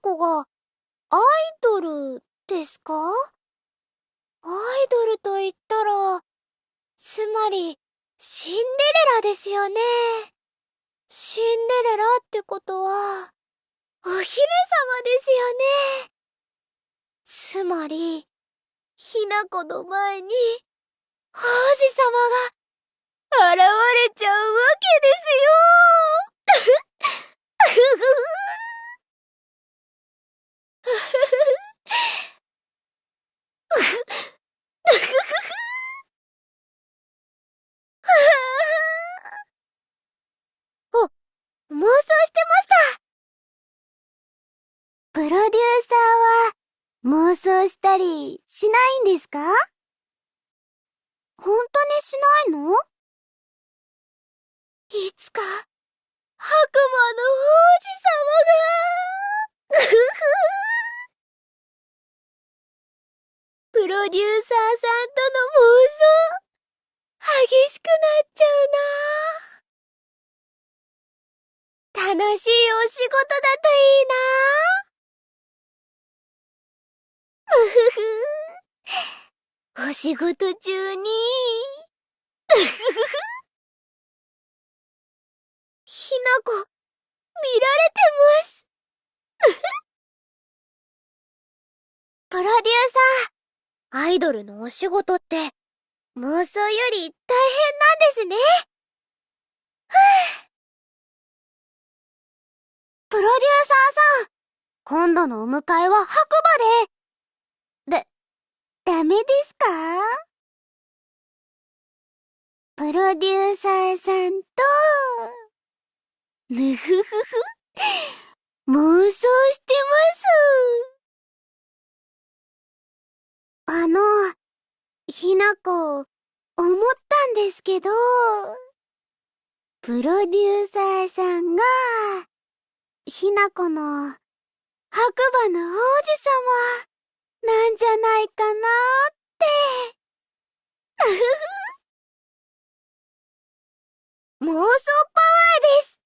子が、アイドルですか？アイドルと言ったら、つまり、シンデレラですよね。シンデレラってことは、お姫様ですよね。つまり、ひなこの前に、王子様が、現れちゃうわけですよお、妄想してましたプロデューサーは妄想したりしないんですか？本当にしないの？いつか、白馬の王子様が、ふ ふプロデューサーさんとの妄想、激しくなっちゃうな。楽しいお仕事だといいなうふふ。お仕事中に、ひなこ、見られてます。プロデューサー、アイドルのお仕事って、妄想より大変なんですね。プロデューサーさん、今度のお迎えは白馬で。ダメですか？プロデューサーさんと、ぬふふふ、妄想してます。あの、ひなこ、思ったんですけど、プロデューサーさんが、ひなこの、白馬の王子様、なんじゃないかなって。うふふ。妄想パワーです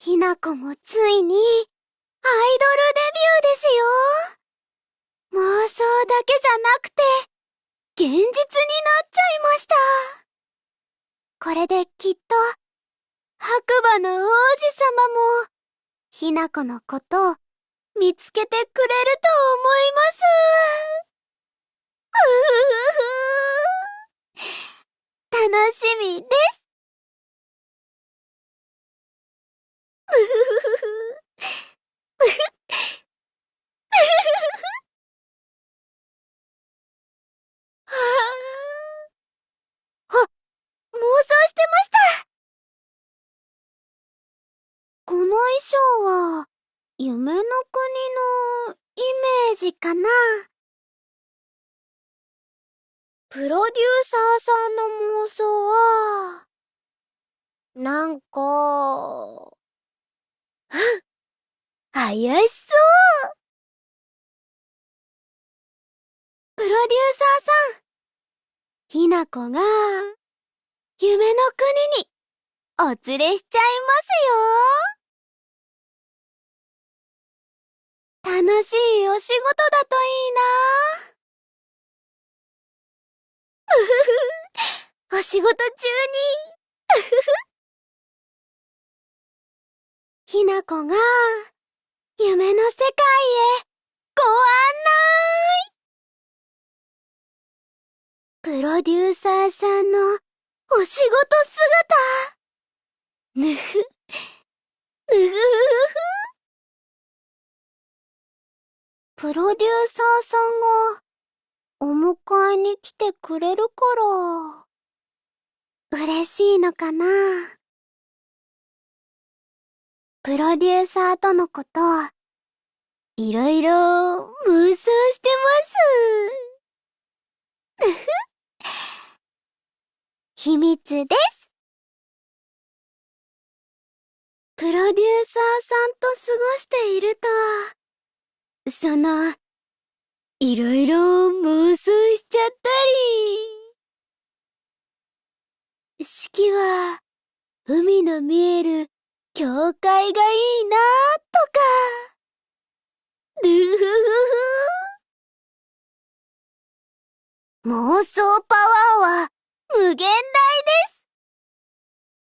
ひなこもついに、アイドルデビューですよ。妄想だけじゃなくて、現実になっちゃいました。これできっと、白馬の王子様も、ひなこのことを見つけてくれると思います。うふふふ。楽しみです。うふふふ。はあ。あ、妄想してましたこの衣装は、夢の国のイメージかな。プロデューサーさんの妄想は、なんか、怪しそう。プロデューサーさん、ひなこが、夢の国に、お連れしちゃいますよ。楽しいお仕事だといいな。うふふ、お仕事中に、うふふ。ひなこが、夢の世界へ、ご案内。プロデューサーさんの、お仕事姿。ぬふ、ぬふふふ。プロデューサーさんが、お迎えに来てくれるから、嬉しいのかな？プロデューサーとのこと、いろいろ妄想してます。秘密です。プロデューサーさんと過ごしていると、その、いろいろ妄想しちゃったり。式は、海の見える教会がいいなとか。ぬふふふ。妄想パワーは無限大です